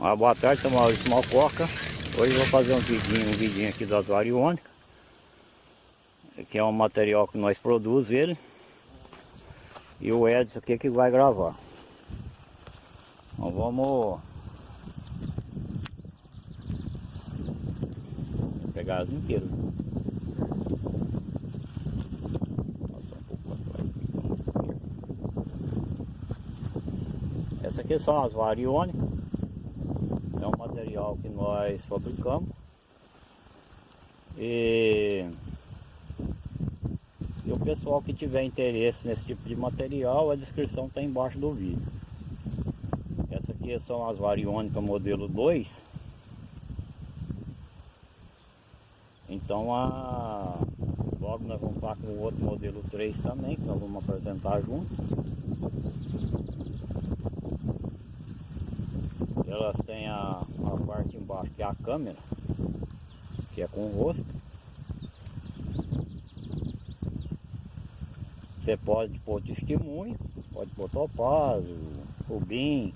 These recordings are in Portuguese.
Uma boa tarde, sou Maurício Malcoca. Hoje vou fazer um vidinho, um vidinho aqui das variônicas. Que é um material que nós produzimos ele. E o Edson aqui que vai gravar. Então vamos pegar as inteiras. Essa aqui são as variônicas que nós fabricamos. E, e o pessoal que tiver interesse nesse tipo de material a descrição está embaixo do vídeo. Essa aqui são as variônicas modelo 2 então a logo nós vamos estar com o outro modelo 3 também que nós vamos apresentar junto. Elas têm a, é a câmera, que é com o rosto. Você pode pôr testemunho, pode pôr topázio, rubim,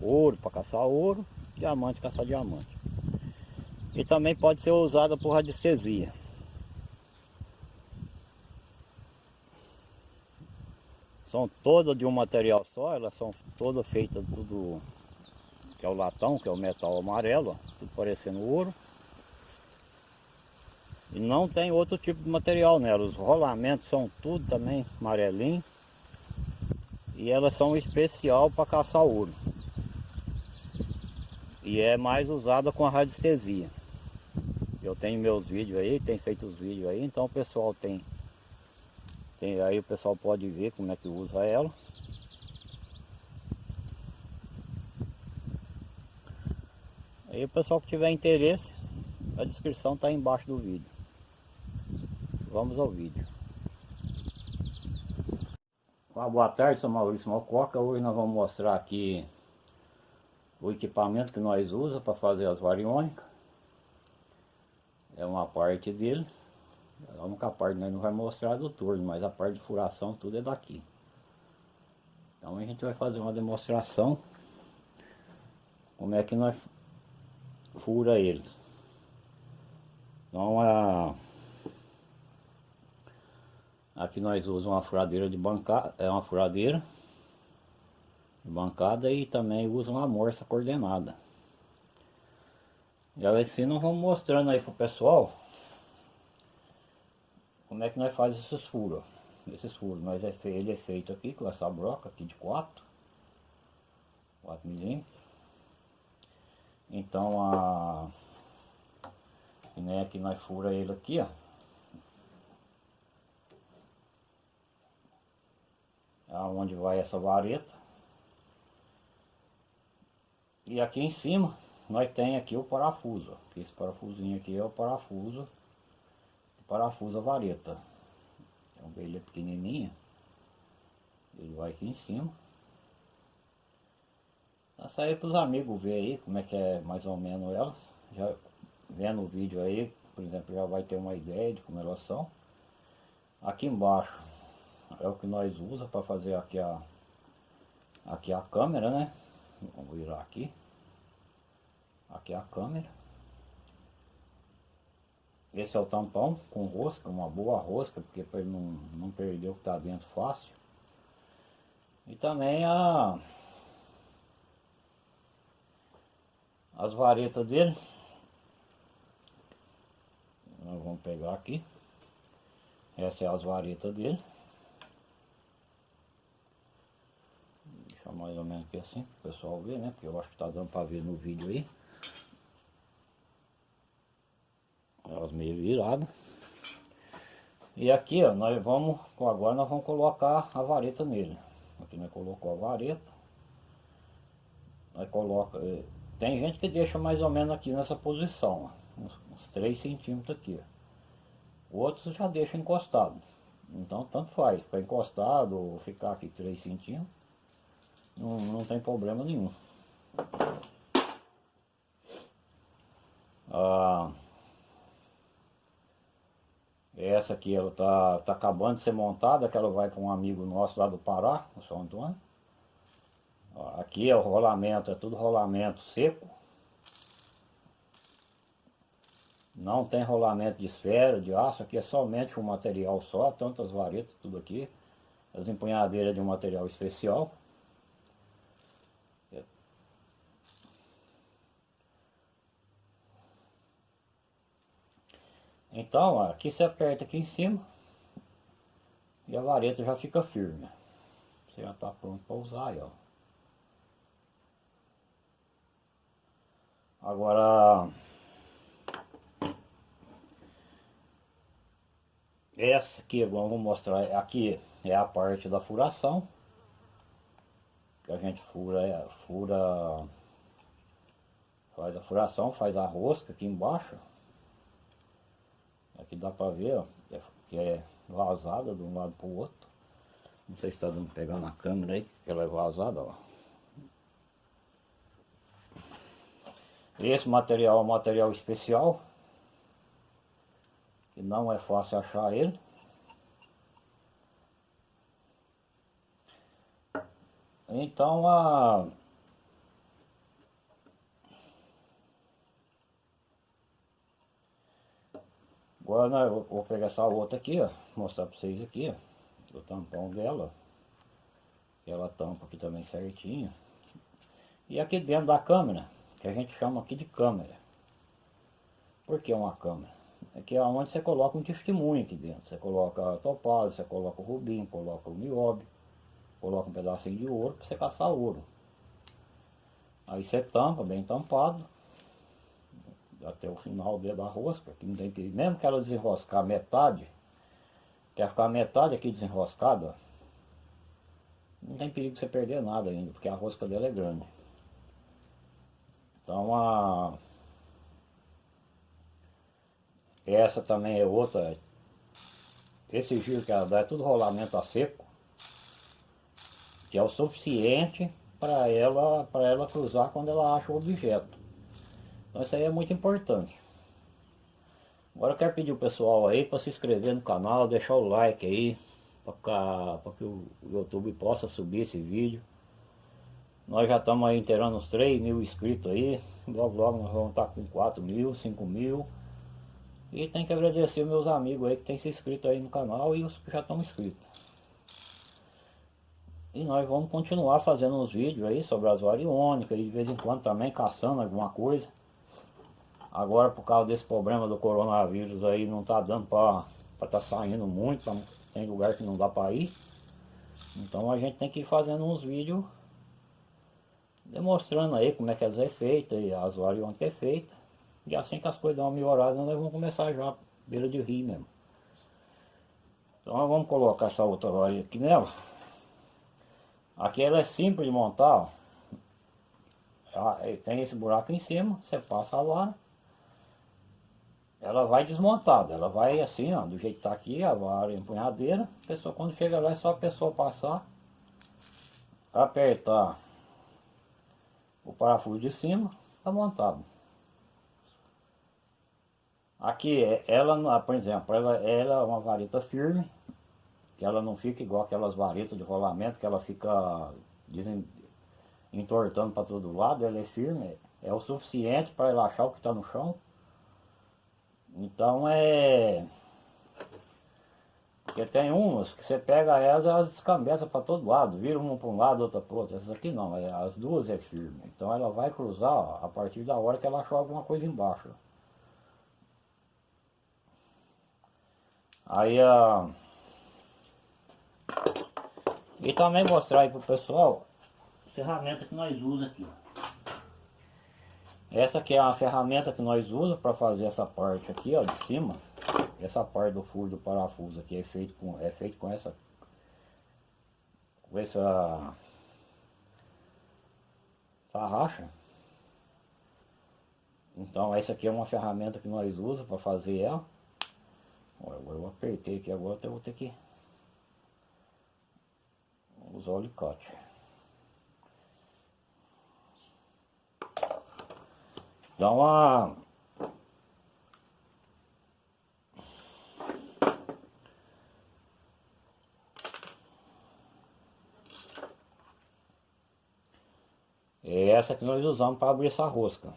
ouro para caçar ouro, diamante caçar diamante. E também pode ser usada por radiestesia. São todas de um material só, elas são todas feitas tudo que é o latão, que é o metal amarelo, ó, tudo parecendo ouro. E não tem outro tipo de material nela, os rolamentos são tudo também amarelinho. E elas são especial para caçar ouro. E é mais usada com a radiestesia. Eu tenho meus vídeos aí, tem feito os vídeos aí, então o pessoal tem, tem aí o pessoal pode ver como é que usa ela. Aí o pessoal que tiver interesse, a descrição está embaixo do vídeo. Vamos ao vídeo. Boa tarde, sou Maurício Mococa. Hoje nós vamos mostrar aqui o equipamento que nós usamos para fazer as variônicas. É uma parte dele. A única parte nós não vai mostrar do torno, mas a parte de furação tudo é daqui. Então a gente vai fazer uma demonstração como é que nós fura eles. Então a aqui nós usamos uma furadeira de bancada, é uma furadeira de bancada e também usa uma morsa coordenada. E assim nós vamos mostrando aí pro pessoal como é que nós fazemos esses furos. Esses furos, nós é ele é feito aqui com essa broca aqui de 4 4 milímetros então a né, que nós fura ele aqui, ó. Aonde vai essa vareta. E aqui em cima nós tem aqui o parafuso, ó. Esse parafusinho aqui é o parafuso parafuso a vareta. Então ele é pequenininha. Ele vai aqui em cima. Essa aí para os amigos ver aí como é que é mais ou menos elas. Já vendo o vídeo aí, por exemplo, já vai ter uma ideia de como elas são. Aqui embaixo é o que nós usa para fazer aqui a aqui a câmera, né? Vamos virar aqui. Aqui a câmera. Esse é o tampão com rosca, uma boa rosca, porque para ele não, não perder o que está dentro fácil. E também a as varetas dele. Nós vamos pegar aqui. Essa é as varetas dele. Deixa mais ou menos aqui assim, para o pessoal ver, né? Porque eu acho que tá dando para ver no vídeo aí. Elas meio viradas. E aqui, ó, nós vamos, agora nós vamos colocar a vareta nele. Aqui nós colocou a vareta. Nós coloca, eh, tem gente que deixa mais ou menos aqui nessa posição, ó, uns, uns 3 centímetros aqui. Outros já deixam encostado. Então tanto faz, para encostado ou ficar aqui 3 centímetros, não, não tem problema nenhum. Ah, essa aqui ela tá, tá acabando de ser montada, que ela vai para um amigo nosso lá do Pará, o São Antônio. Ó, aqui é o rolamento, é tudo rolamento seco. Não tem rolamento de esfera, de aço, aqui é somente um material só, tantas varetas, tudo aqui. As empunhadeiras de um material especial. Então, ó, aqui você aperta aqui em cima e a vareta já fica firme. Você já está pronto para usar aí, ó. Agora, essa aqui, vamos mostrar, aqui é a parte da furação, que a gente fura, é, fura, faz a furação, faz a rosca aqui embaixo, aqui dá para ver, ó, que é vazada de um lado para o outro, não sei se está dando pegar na câmera aí, que ela é vazada, ó. Esse material é um material especial, que não é fácil achar ele. Então a Agora né, eu vou pegar essa outra aqui, ó, mostrar para vocês aqui, ó, o tampão dela. Ela tampa aqui também certinho. E aqui dentro da câmera, que a gente chama aqui de câmera. Por que uma câmera? Aqui é onde você coloca um testemunho aqui dentro. Você coloca a topázio, você coloca o rubim, coloca o nióbio, coloca um pedacinho de ouro para você caçar ouro. Aí você tampa, bem tampado, até o final da rosca, que não tem perigo. Mesmo que ela desenroscar metade, quer ficar metade aqui desenroscada, não tem perigo de você perder nada ainda, porque a rosca dela é grande. Então a essa também é outra. Esse giro que ela dá é tudo rolamento a seco, que é o suficiente para ela, ela cruzar quando ela acha o objeto. Então isso aí é muito importante. Agora eu quero pedir o pessoal aí para se inscrever no canal, deixar o like aí, para que o YouTube possa subir esse vídeo. Nós já estamos aí inteirando uns 3 mil inscritos aí. Logo logo nós vamos estar com 4 mil, 5 mil. E tem que agradecer meus amigos aí que tem se inscrito aí no canal e os que já estão inscritos. E nós vamos continuar fazendo uns vídeos aí sobre as variônicas e de vez em quando também caçando alguma coisa. Agora por causa desse problema do coronavírus aí não tá dando para estar tá saindo muito, tem lugar que não dá para ir. Então a gente tem que ir fazendo uns vídeos demonstrando aí como é que elas é feita e as variantes que é feita. E assim que as coisas dão uma melhorada, nós vamos começar já beira de rio mesmo. Então nós vamos colocar essa outra varinha aqui nela. Aqui ela é simples de montar, ó. Tem esse buraco em cima, você passa a vara ela vai desmontada, ela vai assim, ó, do jeito que tá aqui, a vara empunhadeira, pessoa quando chega lá é só a pessoa passar, apertar o parafuso de cima, tá montado. Aqui, é, ela, por exemplo, ela, ela é uma vareta firme, que ela não fica igual aquelas varetas de rolamento, que ela fica dizem, entortando para todo lado, ela é firme, é o suficiente para relaxar o que está no chão. Então é... Porque tem umas que você pega elas elas descambetam para todo lado, vira uma para um lado, outra para outro. Essas aqui não, é, as duas é firme. Então ela vai cruzar ó, a partir da hora que ela achou alguma coisa embaixo. Aí a... E também mostrar aí pro pessoal a ferramenta que nós usamos aqui. Essa aqui é a ferramenta que nós usamos para fazer essa parte aqui, ó, de cima. Essa parte do furo do parafuso aqui é feito com, é feito com essa, com essa tarraxa. Então essa aqui é uma ferramenta que nós usamos para fazer ela. agora eu apertei aqui, agora eu vou ter que usar o alicate. Dá uma... É essa que nós usamos para abrir essa rosca.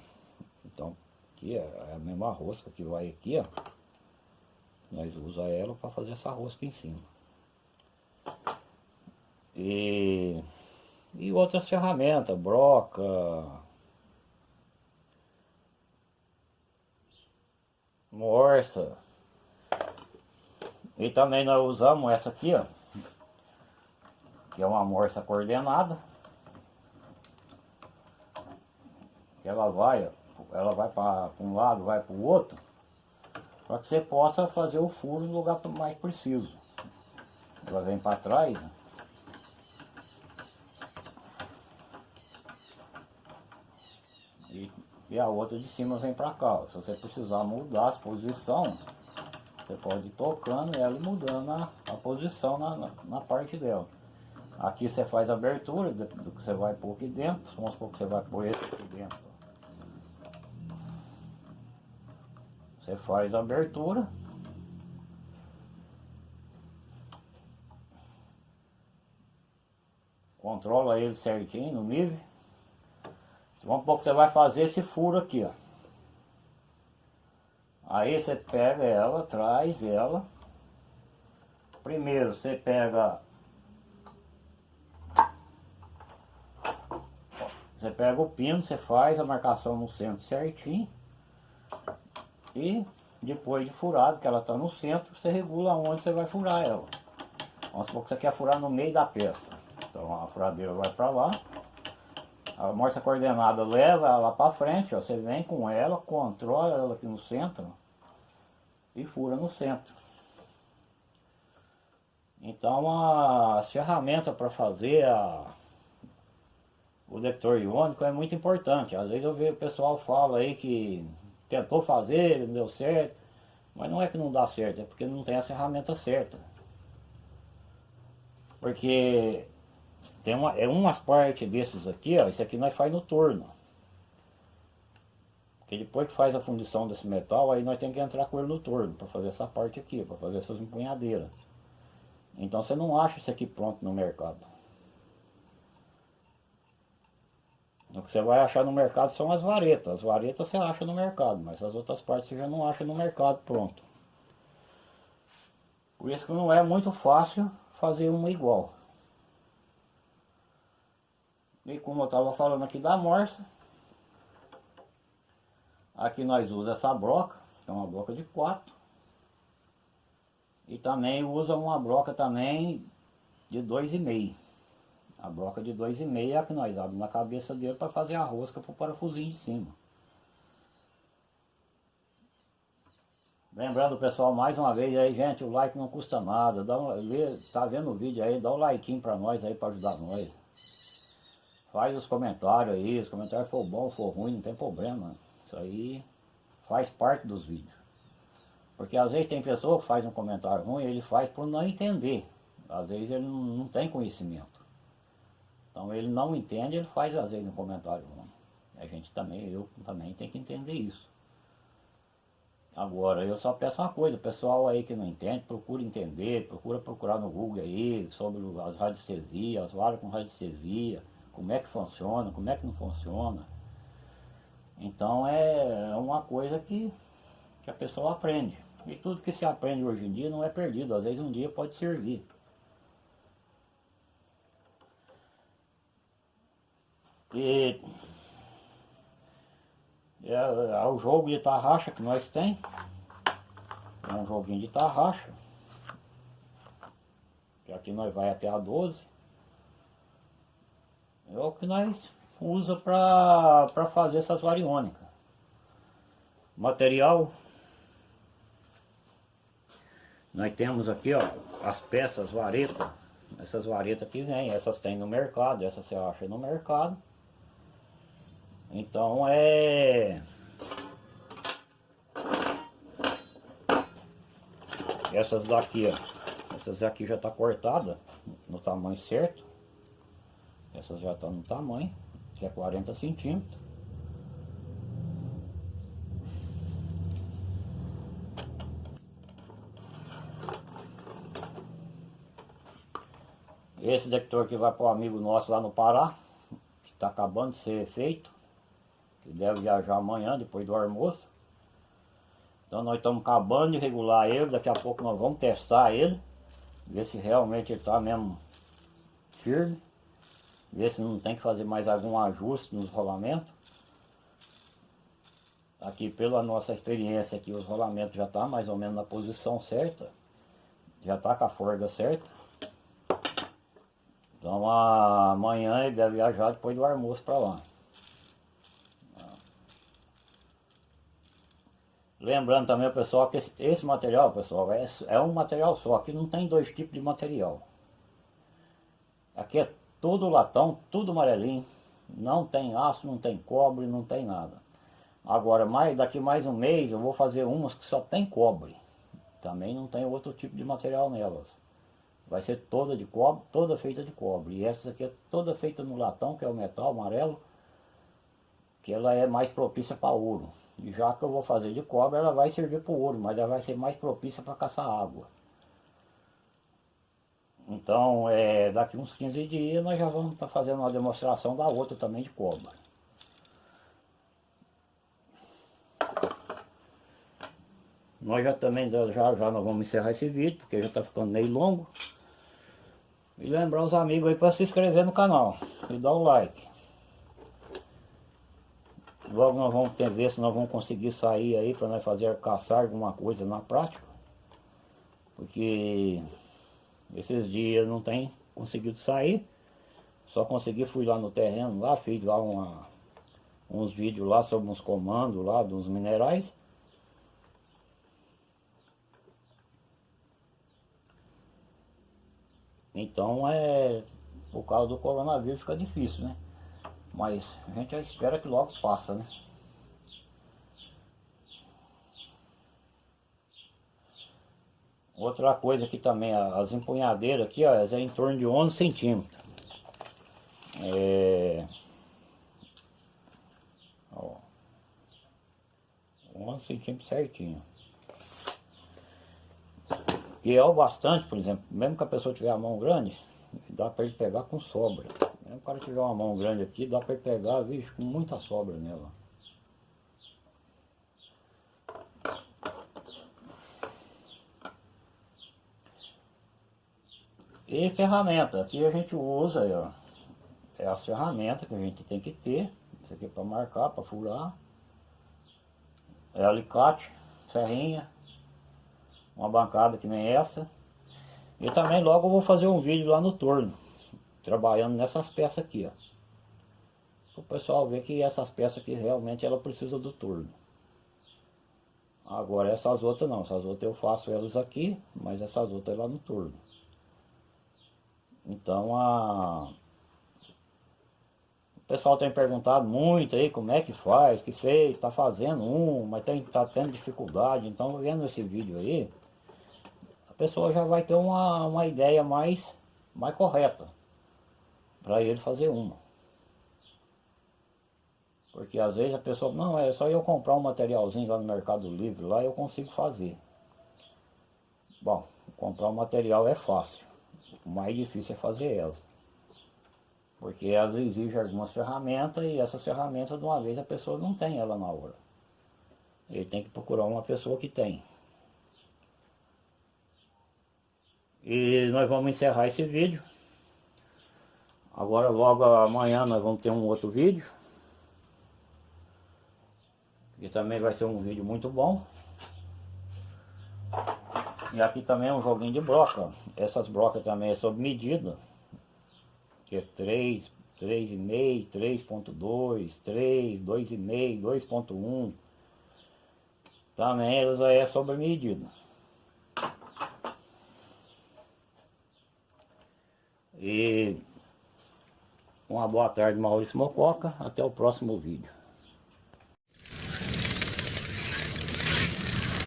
Então, aqui é a mesma rosca que vai aqui, ó. Nós usa ela para fazer essa rosca em cima. E, e outras ferramentas, broca, morsa. E também nós usamos essa aqui, ó. Que é uma morsa coordenada. Ela vai, ela vai para um lado, vai para o outro. Para que você possa fazer o furo no lugar mais preciso. Ela vem para trás. Né? E, e a outra de cima vem para cá. Se você precisar mudar a posição, você pode ir tocando ela e mudando a, a posição na, na, na, parte dela. Aqui você faz a abertura do, do, que você vai pôr aqui dentro. Vamos supor que você vai pôr esse aqui dentro. Você faz a abertura. Controla ele certinho no nível. Supor que você vai fazer esse furo aqui, ó. Aí você pega ela, traz ela. Primeiro você pega... Você pega o pino, você faz a marcação no centro certinho. E depois de furado, que ela está no centro, você regula onde você vai furar ela. Vamos supor que você quer furar no meio da peça. Então a furadeira vai para lá. A morsa coordenada leva ela para frente, ó, você vem com ela, controla ela aqui no centro e fura no centro. Então a, as ferramentas para fazer a, o detector iônico é muito importante. Às vezes eu vejo o pessoal fala aí que tentou fazer, não deu certo, mas não é que não dá certo, é porque não tem a ferramenta certa. Porque tem uma, é umas partes desses aqui, ó, isso aqui nós faz no torno. Porque depois que faz a fundição desse metal, aí nós temos que entrar com ele no torno, para fazer essa parte aqui, para fazer essas empunhadeiras. Então você não acha isso aqui pronto no mercado. O que você vai achar no mercado são as varetas. As varetas você acha no mercado, mas as outras partes você já não acha no mercado pronto. Por isso que não é muito fácil fazer uma igual. E como eu estava falando aqui da morsa, aqui nós usamos essa broca, que é uma broca de 4. E também usa uma broca também de 2,5. A broca de 2,5 é a que nós abrimos na cabeça dele para fazer a rosca para o parafusinho de cima. Lembrando pessoal, mais uma vez aí, gente, o like não custa nada. Dá um, tá vendo o vídeo aí, dá um like para nós aí para ajudar nós. Faz os comentários aí, os comentários for bom, for ruim, não tem problema. Isso aí faz parte dos vídeos. Porque às vezes tem pessoa que faz um comentário ruim, ele faz por não entender. Às vezes ele não, não tem conhecimento. Então ele não entende, ele faz às vezes um comentário. A gente também, eu também tenho que entender isso. Agora, eu só peço uma coisa, pessoal aí que não entende, procura entender, procura procurar no Google aí sobre as radiestesias, as varas com radiestesia, como é que funciona, como é que não funciona. Então é uma coisa que, que a pessoa aprende. E tudo que se aprende hoje em dia não é perdido, às vezes um dia pode servir. E é, é o jogo de tarraxa que nós tem. É um joguinho de tarraxa. Que aqui nós vai até a 12 é o que nós usa para fazer essas variônicas. Material, nós temos aqui ó, as peças vareta, essas varetas que vem, essas tem no mercado, essas você acha no mercado. Então é... Essas daqui, ó, essas aqui já tá cortada no tamanho certo. Essas já estão no tamanho, que é 40 centímetros. Esse detector que vai para o amigo nosso lá no Pará, que está acabando de ser feito. Que deve viajar amanhã, depois do almoço. Então nós estamos acabando de regular ele, daqui a pouco nós vamos testar ele, ver se realmente ele está mesmo firme, ver se não tem que fazer mais algum ajuste nos rolamentos. Aqui pela nossa experiência aqui, os rolamentos já está mais ou menos na posição certa, já está com a forga certa. Então amanhã ele deve viajar depois do almoço para lá. Lembrando também, pessoal, que esse, esse material, pessoal, é, é, um material só. Aqui não tem dois tipos de material. Aqui é tudo latão, tudo amarelinho. Não tem aço, não tem cobre, não tem nada. Agora, mais, daqui mais um mês, eu vou fazer umas que só tem cobre. Também não tem outro tipo de material nelas. Vai ser toda de cobre, toda feita de cobre. E essa aqui é toda feita no latão, que é o metal amarelo. Que ela é mais propícia para ouro. Já que eu vou fazer de cobre, ela vai servir para o ouro, mas ela vai ser mais propícia para caçar água. Então, é, daqui uns 15 dias nós já vamos estar tá fazendo uma demonstração da outra também de cobre. Nós já também, já, já nós vamos encerrar esse vídeo, porque já está ficando meio longo. E lembrar os amigos aí para se inscrever no canal e dar o like. Logo nós vamos ter, ver se nós vamos conseguir sair aí para nós fazer caçar alguma coisa na prática. Porque esses dias não tem conseguido sair. Só consegui, fui lá no terreno lá, fiz lá uma, uns vídeos lá sobre uns comandos lá dos minerais. Então é por causa do coronavírus fica difícil, né? Mas a gente espera que logo passa, né? Outra coisa aqui também, as empunhadeiras aqui, ó, é em torno de 11 centímetros. É... Ó. 11 centímetros certinho. Que é o bastante, por exemplo, mesmo que a pessoa tiver a mão grande, dá para ele pegar com sobra. Mesmo o cara tiver uma mão grande aqui, dá para pegar, vixe, com muita sobra nela. E ferramenta, aqui a gente usa aí, ó, é as ferramentas que a gente tem que ter, isso aqui é para marcar, para furar, é alicate, serrinha, uma bancada que nem essa. E também logo eu vou fazer um vídeo lá no torno, trabalhando nessas peças aqui, ó. O pessoal ver que essas peças aqui realmente ela precisa do torno. Agora essas outras não, essas outras eu faço elas aqui, mas essas outras é lá no torno. Então a... O pessoal tem perguntado muito aí como é que faz, que fez, tá fazendo um, mas tem, tá tendo dificuldade. Então vendo esse vídeo aí, pessoa já vai ter uma, uma ideia mais, mais correta para ele fazer uma. Porque às vezes a pessoa, não, é só eu comprar um materialzinho lá no Mercado Livre, lá eu consigo fazer. Bom, comprar um material é fácil, o mais difícil é fazer elas. Porque elas exigem algumas ferramentas e essas ferramentas de uma vez a pessoa não tem ela na hora. Ele tem que procurar uma pessoa que tem. E nós vamos encerrar esse vídeo. Agora logo amanhã nós vamos ter um outro vídeo. Que também vai ser um vídeo muito bom. E aqui também é um joguinho de broca. Essas brocas também é sob medida. Que é 3, 3,5, 3.2, 3, 2,5, 2.1. Também elas é sob medida. E uma boa tarde, Maurício Mococa. Até o próximo vídeo.